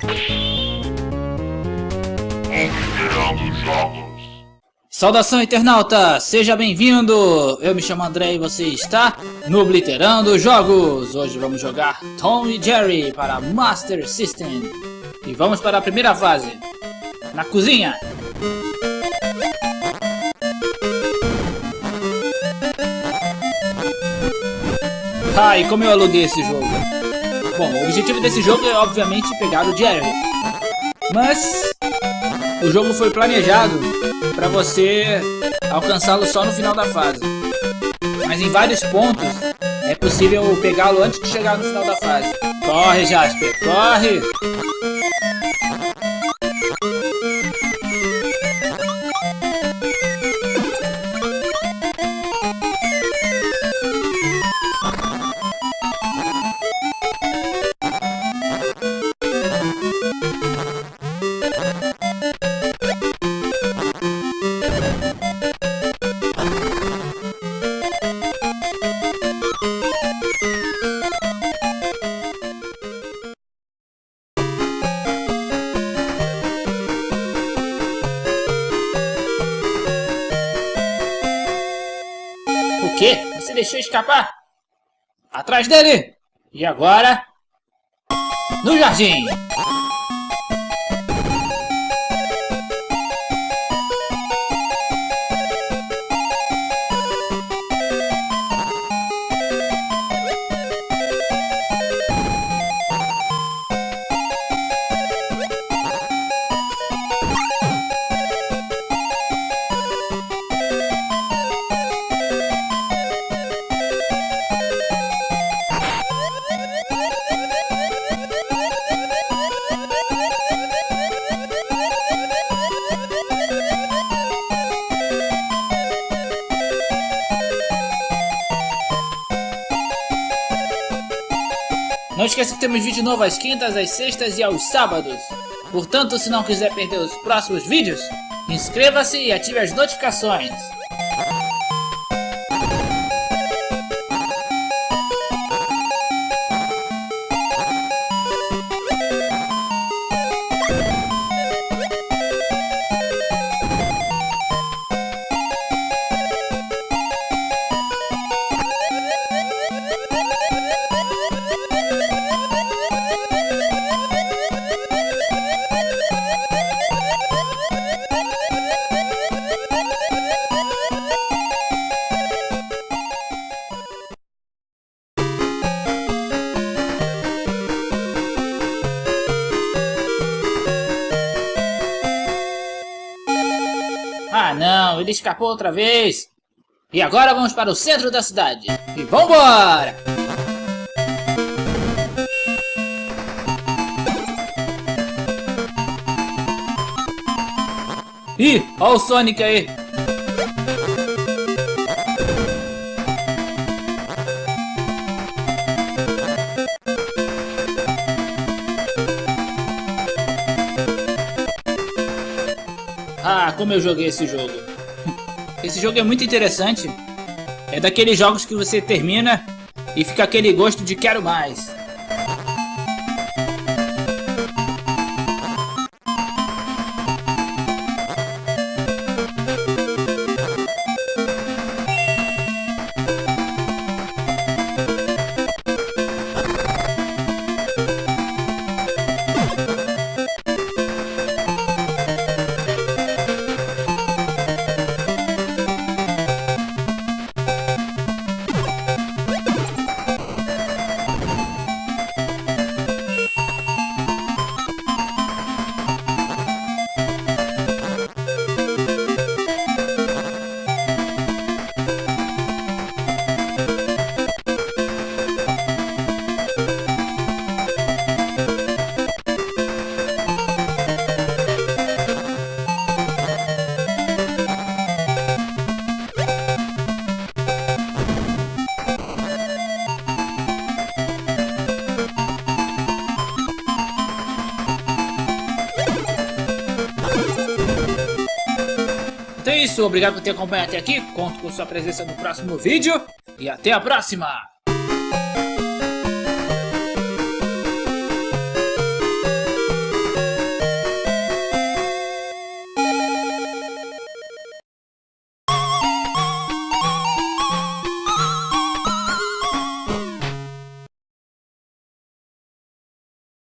Considerando jogos. Saudação internauta, seja bem-vindo! Eu me chamo André e você está no Obliterando Jogos! Hoje vamos jogar Tom e Jerry para Master System. E vamos para a primeira fase, na cozinha! Ai, como eu aluguei esse jogo! Bom, o objetivo desse jogo é obviamente pegar o Jerry. Mas o jogo foi planejado para você alcançá-lo só no final da fase. Mas em vários pontos é possível pegá-lo antes de chegar no final da fase. Corre, Jasper, corre! Quê? Você deixou escapar? Atrás dele! E agora? No jardim! Não esqueça que temos vídeo novo às quintas, às sextas e aos sábados. Portanto, se não quiser perder os próximos vídeos, inscreva-se e ative as notificações. Não, ele escapou outra vez. E agora vamos para o centro da cidade. E vambora! Ih, olha o Sonic aí. Ah, como eu joguei esse jogo. Esse jogo é muito interessante. É daqueles jogos que você termina e fica aquele gosto de quero mais. Isso, obrigado por ter acompanhado até aqui, conto com sua presença no próximo vídeo e até a próxima!